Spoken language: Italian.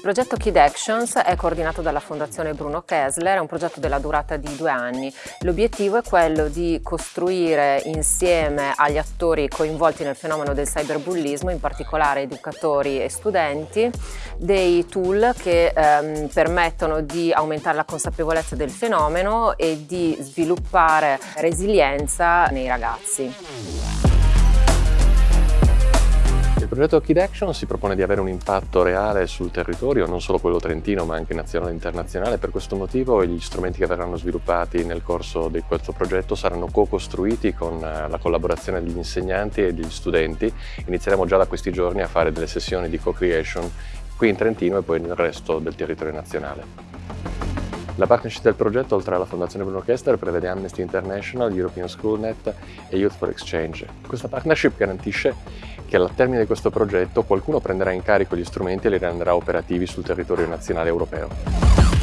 progetto Kid Actions è coordinato dalla Fondazione Bruno Kessler, è un progetto della durata di due anni. L'obiettivo è quello di costruire insieme agli attori coinvolti nel fenomeno del cyberbullismo, in particolare educatori e studenti, dei tool che ehm, permettono di aumentare la consapevolezza del fenomeno e di sviluppare resilienza nei ragazzi. Progetto Kid Action si propone di avere un impatto reale sul territorio, non solo quello trentino ma anche nazionale e internazionale. Per questo motivo gli strumenti che verranno sviluppati nel corso di questo progetto saranno co-costruiti con eh, la collaborazione degli insegnanti e degli studenti. Inizieremo già da questi giorni a fare delle sessioni di co-creation qui in Trentino e poi nel resto del territorio nazionale. La partnership del progetto, oltre alla Fondazione Bruno Kessler, prevede Amnesty International, European Schoolnet e Youth for Exchange. Questa partnership garantisce che al termine di questo progetto qualcuno prenderà in carico gli strumenti e li renderà operativi sul territorio nazionale europeo.